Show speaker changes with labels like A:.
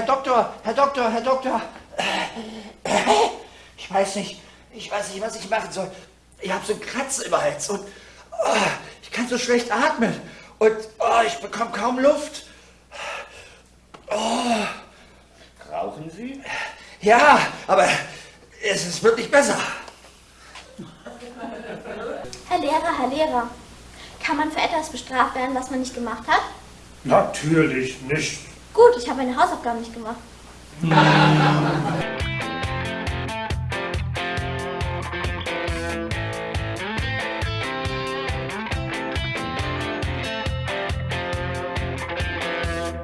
A: Doktor, Herr Doktor, Herr Doktor. Ich weiß nicht, ich weiß nicht, was ich machen soll. Ich habe so einen Kratzen im Hals und oh, ich kann so schlecht atmen. Und oh, ich bekomme kaum Luft.
B: Oh. Rauchen Sie?
A: Ja, aber es ist wirklich besser.
C: Herr Lehrer, Herr Lehrer, kann man für etwas bestraft werden, was man nicht gemacht hat?
B: Natürlich nicht.
C: Gut, ich habe meine Hausaufgaben nicht gemacht.